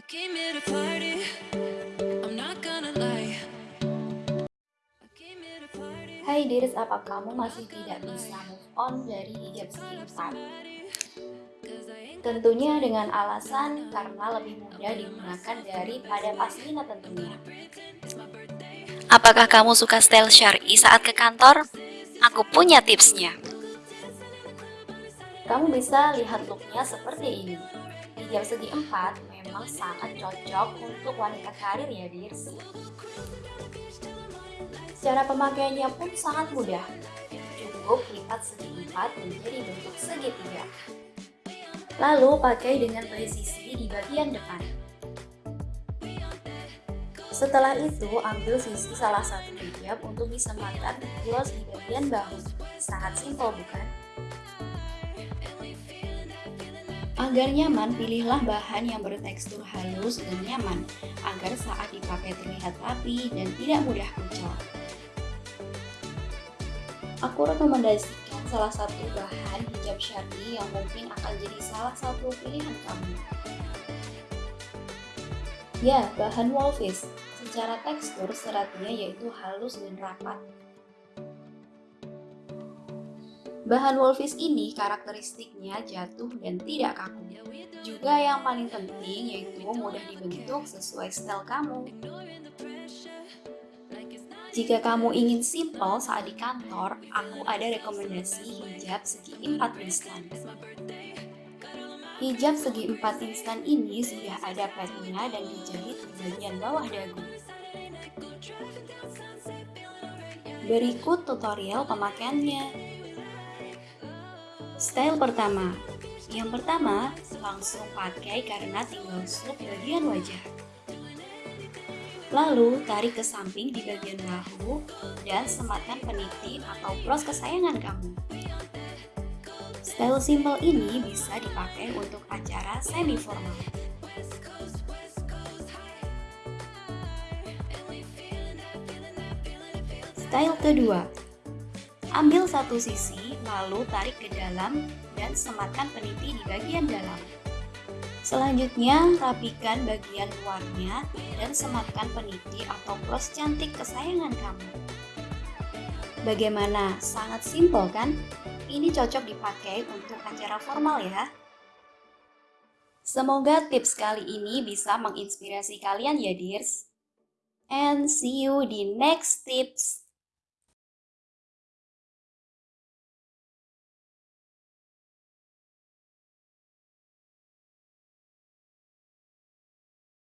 Hai Dirs, apa kamu masih tidak bisa move on dari hijab empat? Tentunya dengan alasan karena lebih mudah digunakan daripada pasmina tentunya. Apakah kamu suka style syari saat ke kantor? Aku punya tipsnya. Kamu bisa lihat looknya seperti ini. Hijab segi empat memang sangat cocok untuk wanita karir ya Dirs. Cara pemakaiannya pun sangat mudah. Cukup lipat segi empat menjadi bentuk segitiga. Lalu pakai dengan presisi di bagian depan. Setelah itu, ambil sisi salah satu hijab untuk disemakan close di bagian bahu. Sangat simpel bukan? Agar nyaman, pilihlah bahan yang bertekstur halus dan nyaman, agar saat dipakai terlihat rapi dan tidak mudah kucel. Aku rekomendasikan salah satu bahan hijab syari yang mungkin akan jadi salah satu pilihan kamu. Ya, bahan wolfish. Secara tekstur, seratnya yaitu halus dan rapat. Bahan wolfish ini karakteristiknya jatuh dan tidak kaku. Juga yang paling penting yaitu mudah dibentuk sesuai style kamu. Jika kamu ingin simple saat di kantor, aku ada rekomendasi hijab segi 4 instan. Hijab segi 4 instan ini sudah ada petnya dan dijahit di bagian bawah dagu. Berikut tutorial pemakaiannya. Style pertama. Yang pertama, langsung pakai karena tinggal slip bagian wajah. Lalu, tarik ke samping di bagian bahu dan sematkan peniti atau bros kesayangan kamu. Style simple ini bisa dipakai untuk acara semi formal Style kedua Ambil satu sisi, lalu tarik ke dalam dan sematkan peniti di bagian dalam. Selanjutnya, rapikan bagian luarnya dan sematkan peniti atau bros cantik kesayangan kamu. Bagaimana? Sangat simpel kan? Ini cocok dipakai untuk acara formal ya. Semoga tips kali ini bisa menginspirasi kalian ya, dears. And see you di next tips.